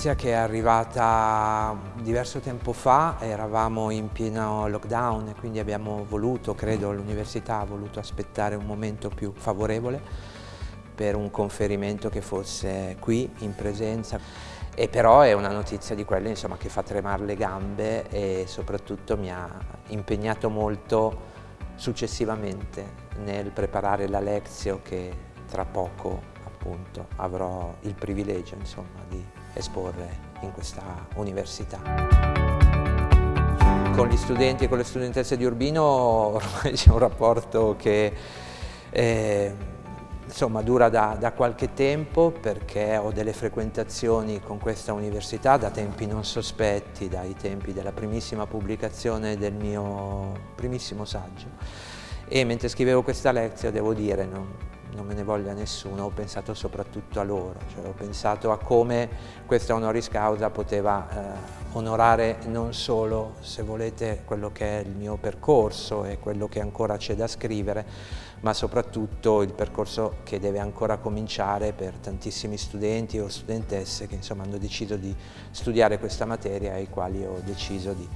notizia che è arrivata diverso tempo fa, eravamo in pieno lockdown e quindi abbiamo voluto, credo l'università ha voluto aspettare un momento più favorevole per un conferimento che fosse qui in presenza. E però è una notizia di quelle insomma, che fa tremare le gambe e soprattutto mi ha impegnato molto successivamente nel preparare la lezione che tra poco appunto avrò il privilegio insomma, di esporre in questa università. Con gli studenti e con le studentesse di Urbino ormai c'è un rapporto che eh, insomma, dura da, da, qualche tempo perché ho delle frequentazioni con questa università da tempi non sospetti, dai tempi della primissima pubblicazione del mio primissimo saggio e mentre scrivevo questa lezione devo dire non, non me ne voglia nessuno, ho pensato soprattutto a loro, cioè ho pensato a come questa honoris causa poteva eh, onorare non solo, se volete, quello che è il mio percorso e quello che ancora c'è da scrivere, ma soprattutto il percorso che deve ancora cominciare per tantissimi studenti o studentesse che insomma hanno deciso di studiare questa materia e ai quali ho deciso di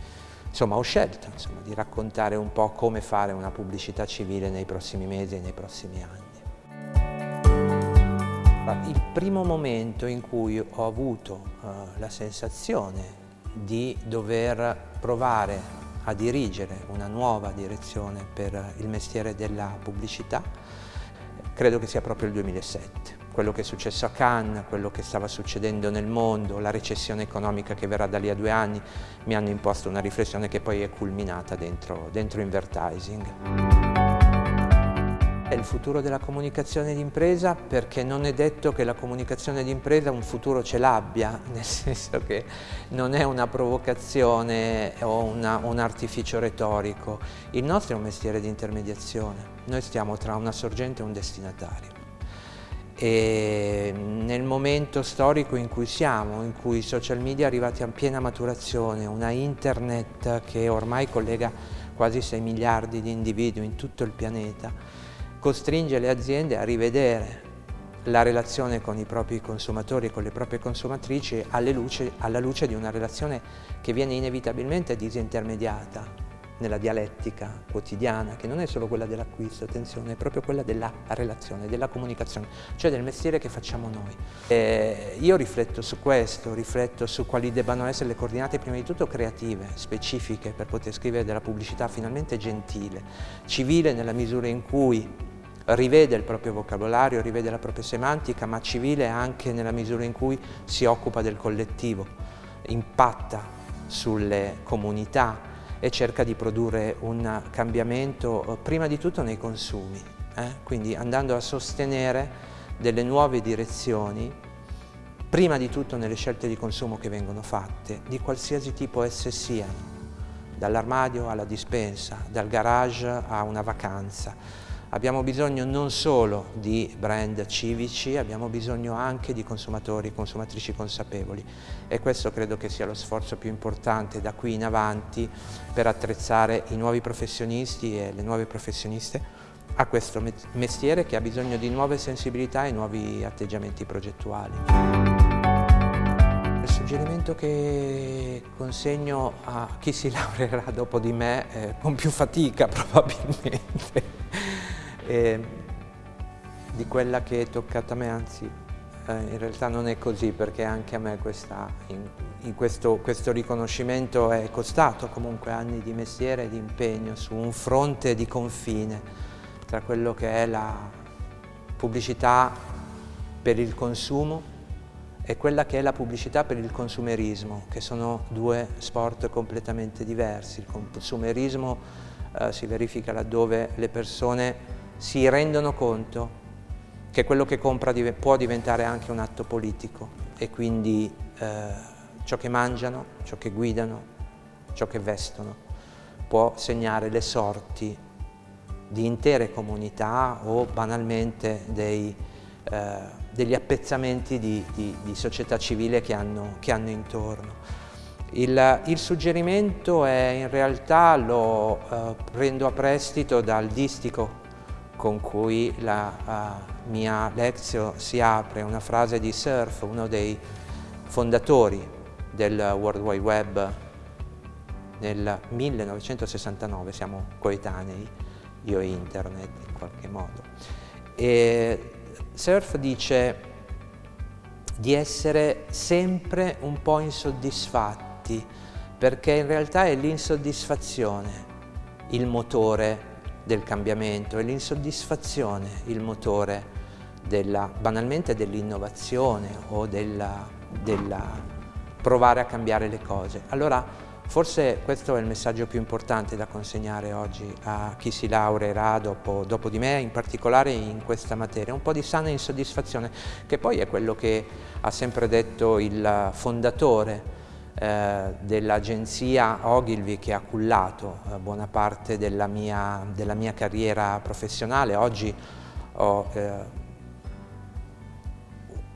Insomma, ho scelto insomma, di raccontare un po' come fare una pubblicità civile nei prossimi mesi e nei prossimi anni. Il primo momento in cui ho avuto uh, la sensazione di dover provare a dirigere una nuova direzione per il mestiere della pubblicità credo che sia proprio il 2007 quello che è successo a Cannes, quello che stava succedendo nel mondo, la recessione economica che verrà da lì a due anni, mi hanno imposto una riflessione che poi è culminata dentro, dentro Invertising è il futuro della comunicazione d'impresa perché non è detto che la comunicazione d'impresa un futuro ce l'abbia, nel senso che non è una provocazione o una, un artificio retorico. Il nostro è un mestiere di intermediazione, noi stiamo tra una sorgente e un destinatario. E nel momento storico in cui siamo, in cui i social media arrivati a piena maturazione, una internet che ormai collega quasi 6 miliardi di individui in tutto il pianeta, costringe le aziende a rivedere la relazione con i propri consumatori e con le proprie consumatrici luce, alla luce di una relazione che viene inevitabilmente disintermediata nella dialettica quotidiana, che non è solo quella dell'acquisto, attenzione, è proprio quella della relazione, della comunicazione, cioè del mestiere che facciamo noi. E io rifletto su questo, rifletto su quali debbano essere le coordinate prima di tutto creative, specifiche, per poter scrivere della pubblicità finalmente gentile, civile nella misura in cui rivede il proprio vocabolario, rivede la propria semantica, ma civile anche nella misura in cui si occupa del collettivo, impatta sulle comunità e cerca di produrre un cambiamento eh, prima di tutto nei consumi, eh? quindi andando a sostenere delle nuove direzioni prima di tutto nelle scelte di consumo che vengono fatte, di qualsiasi tipo esse siano, dall'armadio alla dispensa, dal garage a una vacanza, Abbiamo bisogno non solo di brand civici, abbiamo bisogno anche di consumatori e consumatrici consapevoli e questo credo che sia lo sforzo più importante da qui in avanti per attrezzare i nuovi professionisti e le nuove professioniste a questo mestiere che ha bisogno di nuove sensibilità e nuovi atteggiamenti progettuali. Il suggerimento che consegno a chi si laureerà dopo di me, eh, con più fatica probabilmente, e di quella che è toccata a me, anzi eh, in realtà non è così perché anche a me questa, in, in questo, questo, riconoscimento è costato comunque anni di mestiere e di impegno su un fronte di confine tra quello che è la pubblicità per il consumo e quella che è la pubblicità per il consumerismo, che sono due sport completamente diversi. Il consumerismo eh, si verifica laddove le persone si rendono conto che quello che compra può diventare anche un atto politico e quindi eh, ciò che mangiano, ciò che guidano, ciò che vestono può segnare le sorti di intere comunità o banalmente dei, eh, degli appezzamenti di, di, di, società civile che hanno, che hanno intorno. Il, il, suggerimento è in realtà lo eh, prendo a prestito dal distico con cui la uh, mia lezione si apre, una frase di Surf, uno dei fondatori del World Wide Web nel 1969, siamo coetanei, io e internet in qualche modo. E Surf dice di essere sempre un po' insoddisfatti, perché in realtà è l'insoddisfazione il motore del cambiamento, è l'insoddisfazione il motore della, banalmente dell'innovazione o della, della provare a cambiare le cose. Allora forse questo è il messaggio più importante da consegnare oggi a chi si laureerà dopo, dopo di me, in particolare in questa materia, un po' di sana insoddisfazione, che poi è quello che ha sempre detto il fondatore eh, dell'agenzia Ogilvy che ha cullato eh, buona parte della mia, della mia, carriera professionale. Oggi ho eh,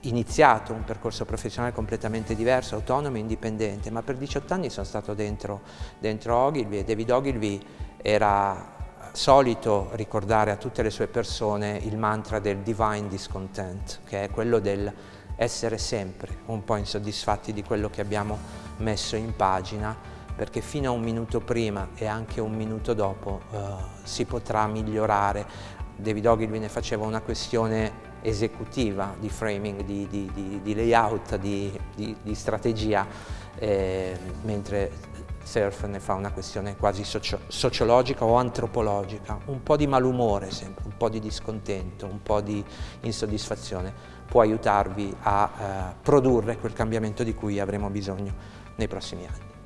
iniziato un percorso professionale completamente diverso, autonomo e indipendente, ma per 18 anni sono stato dentro, dentro Ogilvy e David Ogilvy era solito ricordare a tutte le sue persone il mantra del divine discontent, che è quello del essere sempre un po' insoddisfatti di quello che abbiamo messo in pagina, perché fino a un minuto prima e anche un minuto dopo eh, si potrà migliorare. David Ogilvy ne faceva una questione esecutiva di framing, di, di, di, di layout, di, strategia, eh, mentre Surf ne fa una questione quasi socio sociologica o antropologica, un po' di malumore sempre, un po' di discontento, un po' di insoddisfazione può aiutarvi a eh, produrre quel cambiamento di cui avremo bisogno nei prossimi anni.